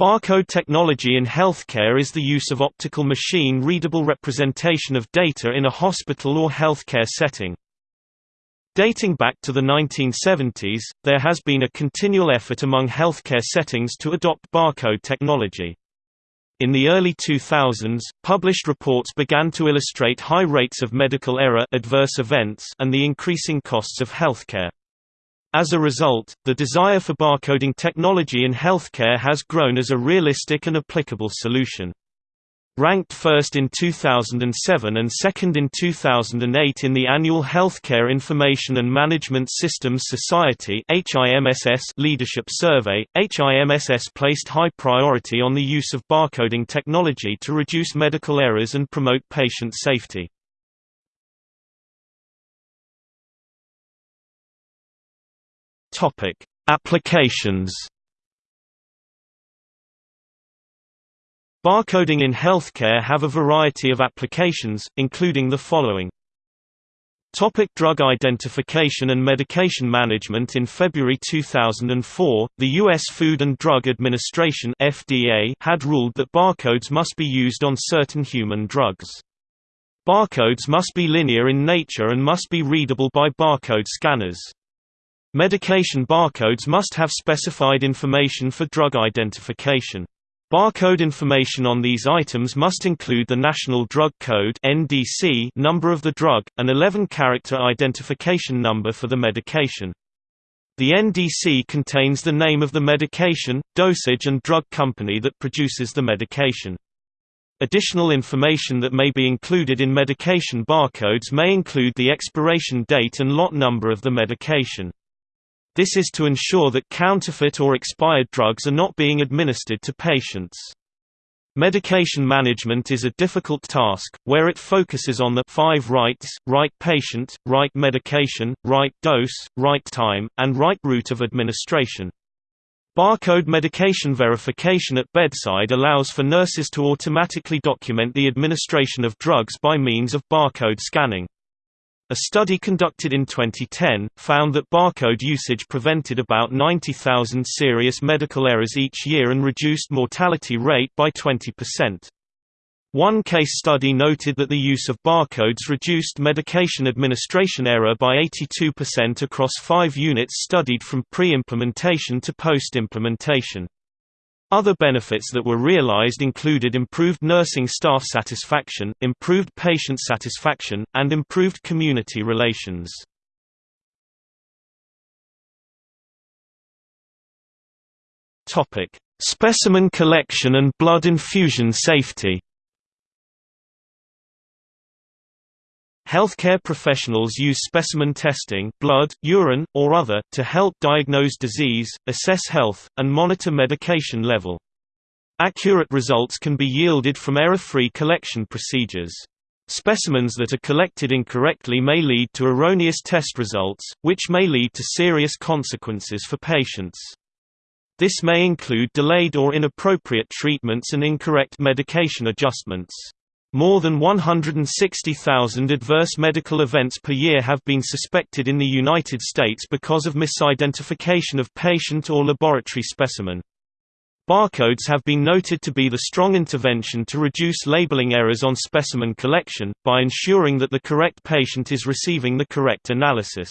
Barcode technology in healthcare is the use of optical machine-readable representation of data in a hospital or healthcare setting. Dating back to the 1970s, there has been a continual effort among healthcare settings to adopt barcode technology. In the early 2000s, published reports began to illustrate high rates of medical error adverse events and the increasing costs of healthcare. As a result, the desire for barcoding technology in healthcare has grown as a realistic and applicable solution. Ranked first in 2007 and second in 2008 in the annual Healthcare Information and Management Systems Society leadership survey, HIMSS placed high priority on the use of barcoding technology to reduce medical errors and promote patient safety. Topic: Applications. Barcoding in healthcare have a variety of applications, including the following. Topic drug identification and medication management In February 2004, the U.S. Food and Drug Administration FDA had ruled that barcodes must be used on certain human drugs. Barcodes must be linear in nature and must be readable by barcode scanners. Medication barcodes must have specified information for drug identification. Barcode information on these items must include the National Drug Code (NDC) number of the drug, an 11-character identification number for the medication. The NDC contains the name of the medication, dosage and drug company that produces the medication. Additional information that may be included in medication barcodes may include the expiration date and lot number of the medication. This is to ensure that counterfeit or expired drugs are not being administered to patients. Medication management is a difficult task, where it focuses on the five rights, right patient, right medication, right dose, right time, and right route of administration. Barcode medication verification at bedside allows for nurses to automatically document the administration of drugs by means of barcode scanning. A study conducted in 2010, found that barcode usage prevented about 90,000 serious medical errors each year and reduced mortality rate by 20%. One case study noted that the use of barcodes reduced medication administration error by 82% across five units studied from pre-implementation to post-implementation. Other benefits that were realized included improved nursing staff satisfaction, improved patient satisfaction, and improved community relations. Specimen collection and blood infusion safety. Healthcare professionals use specimen testing blood, urine, or other, to help diagnose disease, assess health, and monitor medication level. Accurate results can be yielded from error-free collection procedures. Specimens that are collected incorrectly may lead to erroneous test results, which may lead to serious consequences for patients. This may include delayed or inappropriate treatments and incorrect medication adjustments. More than 160,000 adverse medical events per year have been suspected in the United States because of misidentification of patient or laboratory specimen. Barcodes have been noted to be the strong intervention to reduce labeling errors on specimen collection, by ensuring that the correct patient is receiving the correct analysis.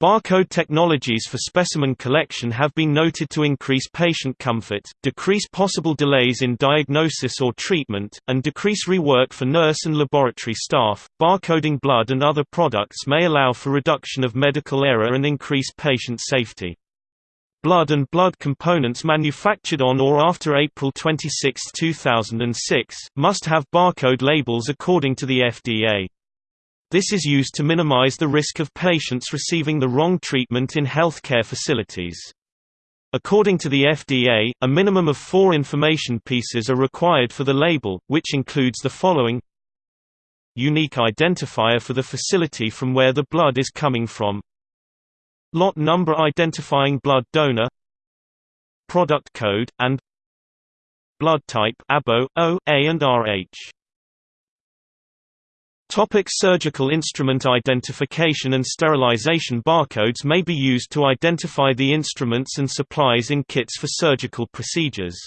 Barcode technologies for specimen collection have been noted to increase patient comfort, decrease possible delays in diagnosis or treatment, and decrease rework for nurse and laboratory staff. Barcoding blood and other products may allow for reduction of medical error and increase patient safety. Blood and blood components manufactured on or after April 26, 2006, must have barcode labels according to the FDA. This is used to minimize the risk of patients receiving the wrong treatment in healthcare facilities. According to the FDA, a minimum of four information pieces are required for the label, which includes the following. Unique identifier for the facility from where the blood is coming from. Lot number identifying blood donor. Product code, and. Blood type ABO, O, A and RH Topic surgical instrument identification and sterilization Barcodes may be used to identify the instruments and supplies in kits for surgical procedures.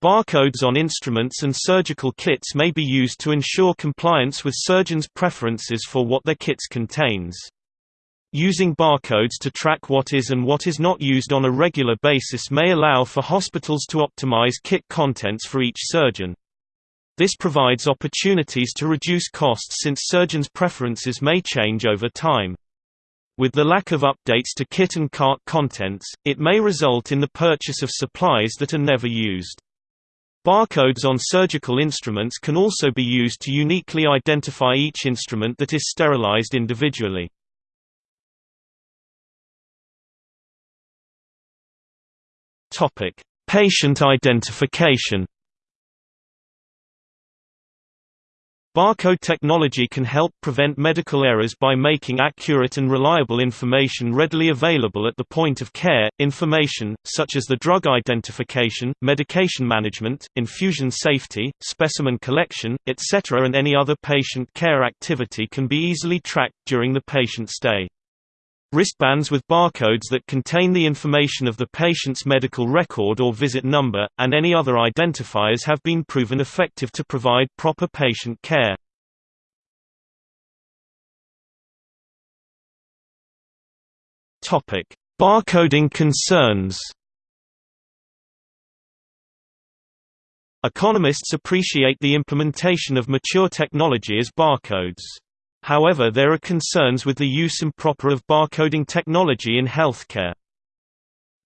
Barcodes on instruments and surgical kits may be used to ensure compliance with surgeons' preferences for what their kits contains. Using barcodes to track what is and what is not used on a regular basis may allow for hospitals to optimize kit contents for each surgeon. This provides opportunities to reduce costs since surgeons' preferences may change over time. With the lack of updates to kit and cart contents, it may result in the purchase of supplies that are never used. Barcodes on surgical instruments can also be used to uniquely identify each instrument that is sterilized individually. Patient identification. Barcode technology can help prevent medical errors by making accurate and reliable information readily available at the point of care. Information, such as the drug identification, medication management, infusion safety, specimen collection, etc., and any other patient care activity can be easily tracked during the patient stay. Wristbands with barcodes that contain the information of the patient's medical record or visit number, and any other identifiers have been proven effective to provide proper patient care. Barcoding concerns Economists appreciate the implementation of mature technology as barcodes. However there are concerns with the use improper of barcoding technology in healthcare.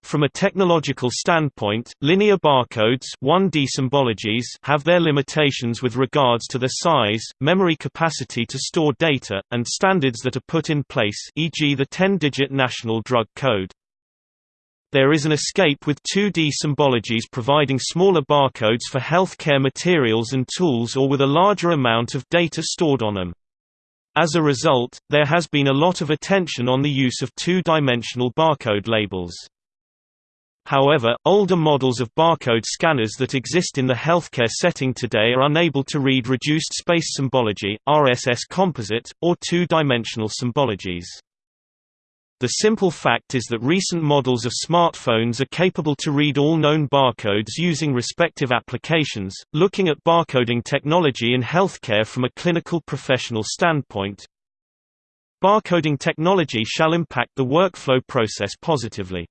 From a technological standpoint, linear barcodes 1D symbologies have their limitations with regards to their size, memory capacity to store data, and standards that are put in place e.g. the 10-digit National Drug Code. There is an escape with 2D symbologies providing smaller barcodes for healthcare materials and tools or with a larger amount of data stored on them. As a result, there has been a lot of attention on the use of two-dimensional barcode labels. However, older models of barcode scanners that exist in the healthcare setting today are unable to read reduced space symbology, RSS composite, or two-dimensional symbologies. The simple fact is that recent models of smartphones are capable to read all known barcodes using respective applications. Looking at barcoding technology in healthcare from a clinical professional standpoint, barcoding technology shall impact the workflow process positively.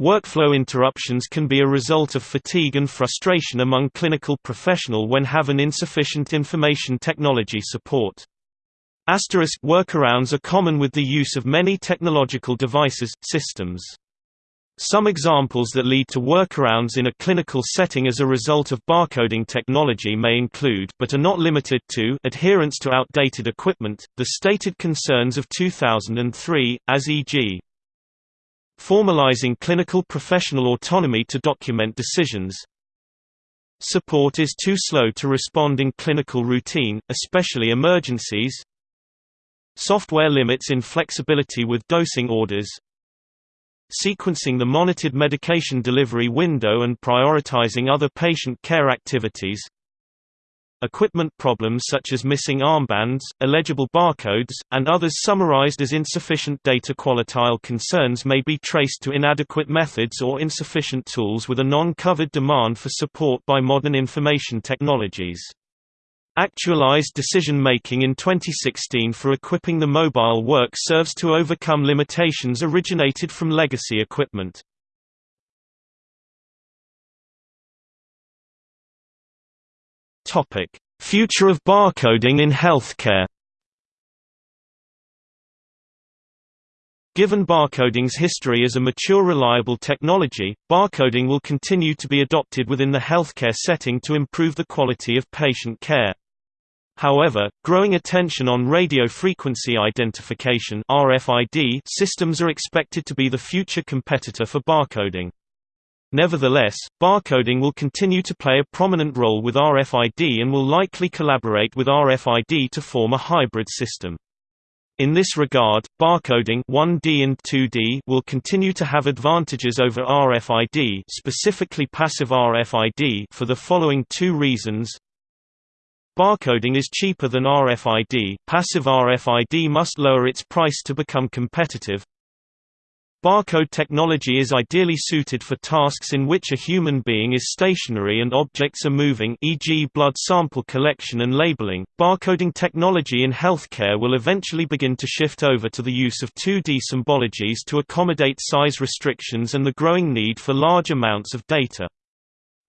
Workflow interruptions can be a result of fatigue and frustration among clinical professional when have an insufficient information technology support. Asterisk workarounds are common with the use of many technological devices, systems. Some examples that lead to workarounds in a clinical setting as a result of barcoding technology may include but are not limited to adherence to outdated equipment, the stated concerns of 2003, as e.g. formalizing clinical professional autonomy to document decisions, Support is too slow to respond in clinical routine, especially emergencies Software limits in flexibility with dosing orders Sequencing the monitored medication delivery window and prioritizing other patient care activities Equipment problems such as missing armbands, illegible barcodes, and others summarized as insufficient data qualitile concerns may be traced to inadequate methods or insufficient tools with a non-covered demand for support by modern information technologies. Actualized decision-making in 2016 for equipping the mobile work serves to overcome limitations originated from legacy equipment. Future of barcoding in healthcare Given barcoding's history as a mature reliable technology, barcoding will continue to be adopted within the healthcare setting to improve the quality of patient care. However, growing attention on radio frequency identification (RFID) systems are expected to be the future competitor for barcoding. Nevertheless, barcoding will continue to play a prominent role with RFID and will likely collaborate with RFID to form a hybrid system. In this regard, barcoding 1D and 2D will continue to have advantages over RFID, specifically passive RFID, for the following two reasons. Barcoding is cheaper than RFID, passive RFID must lower its price to become competitive. Barcode technology is ideally suited for tasks in which a human being is stationary and objects are moving e.g. blood sample collection and labeling. Barcoding technology in healthcare will eventually begin to shift over to the use of 2D symbologies to accommodate size restrictions and the growing need for large amounts of data.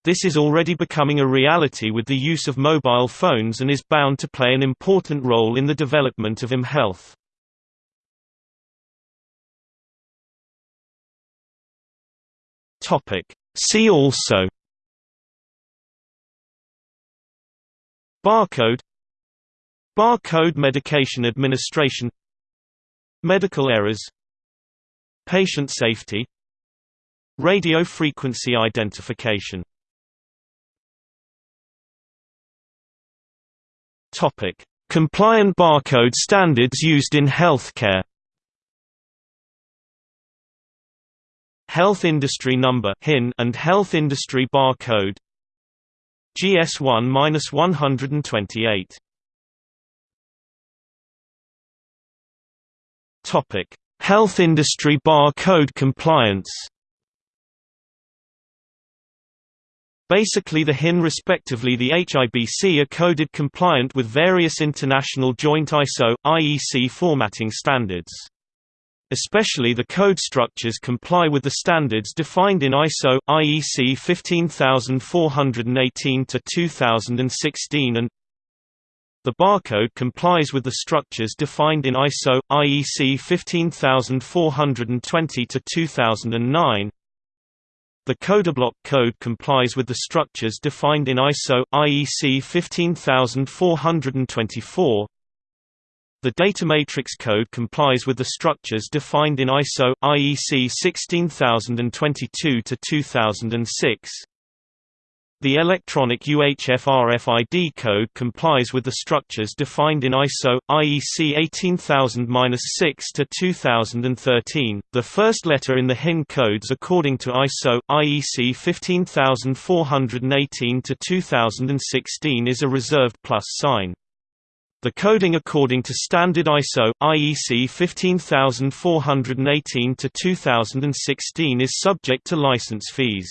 This is already becoming a reality with the use of mobile phones and is bound to play an important role in the development of mHealth. Topic. See also. Barcode. Barcode medication administration. Medical errors. Patient safety. Radio frequency identification Topic: Compliant barcode standards used in healthcare. Health Industry Number (HIN) and Health Industry Barcode. GS1-128 Topic: Health Industry Barcode Compliance Basically the HIN respectively the HIBC are coded compliant with various international joint ISO, IEC formatting standards. Especially the code structures comply with the standards defined in ISO, IEC 15418-2016 and the barcode complies with the structures defined in ISO, IEC 15420-2009 the codeblock code complies with the structures defined in ISO IEC 15424. The data matrix code complies with the structures defined in ISO IEC 16022 2006. The electronic UHF RFID code complies with the structures defined in ISO IEC 18000-6 to 2013. The first letter in the HIN codes according to ISO IEC 15418 to 2016 is a reserved plus sign. The coding according to standard ISO IEC 15418 to 2016 is subject to license fees.